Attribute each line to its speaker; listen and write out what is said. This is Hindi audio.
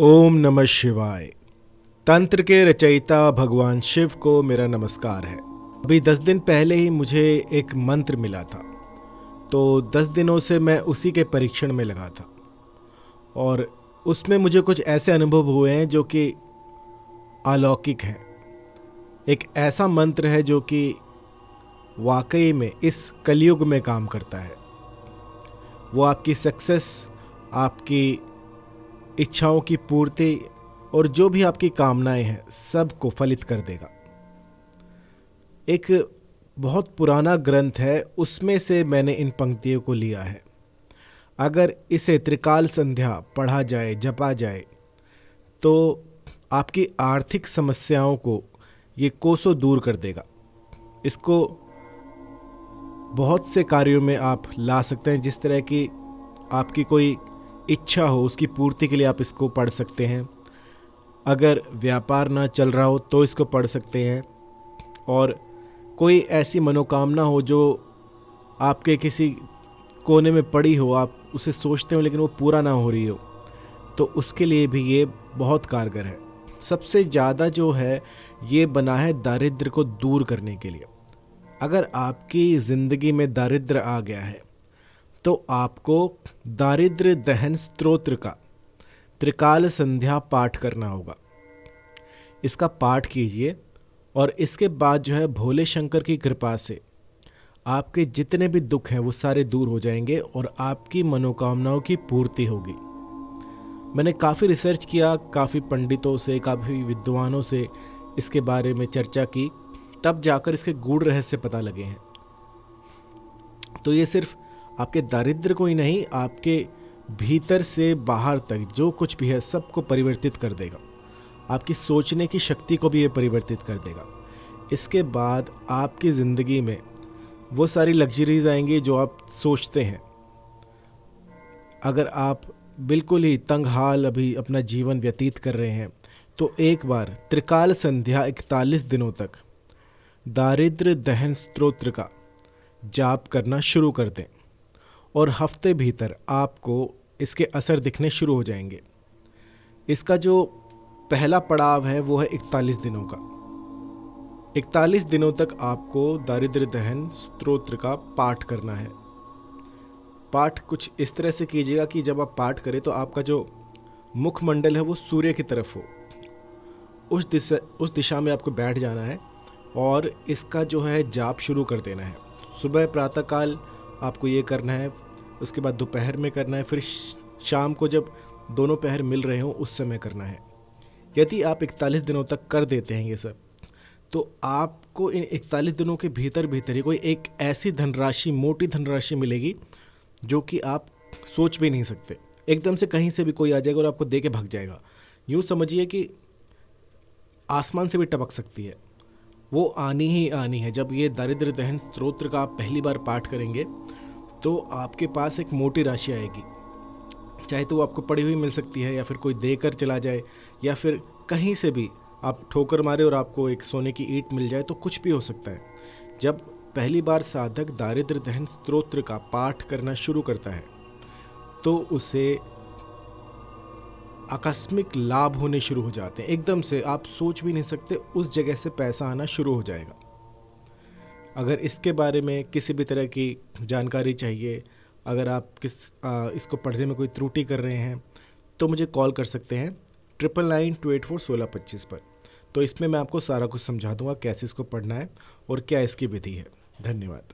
Speaker 1: ओम नमः शिवाय। तंत्र के रचयिता भगवान शिव को मेरा नमस्कार है। अभी दस दिन पहले ही मुझे एक मंत्र मिला था। तो दस दिनों से मैं उसी के परीक्षण में लगा था। और उसमें मुझे कुछ ऐसे अनुभव हुए हैं जो कि अलौकिक हैं। एक ऐसा मंत्र है जो कि वाकई में इस कलयुग में काम करता है। वो आपकी सक्सेस, आपकी इच्छाओं की पूर्ति और जो भी आपकी कामनाएँ हैं, सबको फलित कर देगा। एक बहुत पुराना ग्रंथ है, उसमें से मैंने इन पंक्तियों को लिया है। अगर इसे त्रिकाल संध्या पढ़ा जाए, जपा जाए तो आपकी आर्थिक समस्याओं को ये कोसों दूर कर देगा। इसको बहुत से कार्यों में आप ला सकते हैं, जिस तरह की आपकी कोई इच्छा हो, उसकी पूर्ति के लिए आप इसको पढ़ सकते हैं। अगर व्यापार ना चल रहा हो तो इसको पढ़ सकते हैं। और कोई ऐसी मनोकामना हो, जो आपके किसी कोने में पड़ी हो, आप उसे सोचते हो, लेकिन वो पूरा ना हो रही हो तो उसके लिए भी ये बहुत कारगर है। सबसे ज़्यादा जो है, ये बना है दारिद्र को दूर करने के लिए। अगर आपकी ज़िंदगी में दारिद्र आ गया है तो आपको दारिद्र दहन स्त्रोत्र का त्रिकाल संध्या पाठ करना होगा। इसका पाठ कीजिए और इसके बाद जो है भोले शंकर की कृपा से आपके जितने भी दुख हैं वो सारे दूर हो जाएँगे और आपकी मनोकामनाओं की पूर्ति होगी। मैंने काफ़ी रिसर्च किया, काफ़ी पंडितों से, काफ़ी विद्वानों से इसके बारे में चर्चा की, तब जाकर इसके गूढ़ रहस्य पता लगे हैं। तो ये सिर्फ़ आपके दारिद्र को ही नहीं, आपके भीतर से बाहर तक जो कुछ भी है सबको परिवर्तित कर देगा। आपकी सोचने की शक्ति को भी ये परिवर्तित कर देगा। इसके बाद आपकी ज़िंदगी में वो सारी लग्जरीज आएँगी जो आप सोचते हैं। अगर आप बिल्कुल ही तंग हाल अभी अपना जीवन व्यतीत कर रहे हैं तो एक बार त्रिकाल संध्या इकतालीस दिनों तक दारिद्र दहन स्त्रोत्र का जाप करना शुरू कर दें। और हफ़्ते भीतर आपको इसके असर दिखने शुरू हो जाएँगे। इसका जो पहला पड़ाव है, वो है इकतालीस दिनों का। इकतालीस दिनों तक आपको दारिद्र दहन स्त्रोत्र का पाठ करना है। पाठ कुछ इस तरह से कीजिएगा कि जब आप पाठ करें तो आपका जो मुखमंडल है, वो सूर्य की तरफ़ हो। उस दिशा उस दिशा में आपको बैठ जाना है और इसका जो है जाप शुरू कर देना है। सुबह प्रातःकाल आपको ये करना है, उसके बाद दोपहर में करना है, फिर शाम को जब दोनों पहर मिल रहे हों, उस समय करना है। यदि आप इकतालीस दिनों तक कर देते हैं ये सब तो आपको इन इकतालीस दिनों के भीतर भीतर ही कोई एक ऐसी धनराशि, मोटी धनराशि मिलेगी, जो कि आप सोच भी नहीं सकते। एकदम से कहीं से भी कोई आ जाएगा और आपको दे के भाग जाएगा। यूँ समझिए कि आसमान से भी टपक सकती है। वो आनी ही आनी है। जब ये दारिद्र दहन स्त्रोत्र का आप पहली बार पाठ करेंगे तो आपके पास एक मोटी राशि आएगी। चाहे तो वो आपको पड़ी हुई मिल सकती है या फिर कोई देकर चला जाए, या फिर कहीं से भी आप ठोकर मारे और आपको एक सोने की ईट मिल जाए तो कुछ भी हो सकता है। जब पहली बार साधक दारिद्र दहन स्त्रोत्र का पाठ करना शुरू करता है तो उसे आकस्मिक लाभ होने शुरू हो जाते हैं। एकदम से आप सोच भी नहीं सकते उस जगह से पैसा आना शुरू हो जाएगा। अगर इसके बारे में किसी भी तरह की जानकारी चाहिए अगर आप किस आ, इसको पढ़ने में कोई त्रुटि कर रहे हैं तो मुझे कॉल कर सकते हैं triple nine two eight four सोलह पच्चीस पर। तो इसमें मैं आपको सारा कुछ समझा दूँगा कैसे इसको पढ़ना है और क्या इसकी विधि है। धन्यवाद।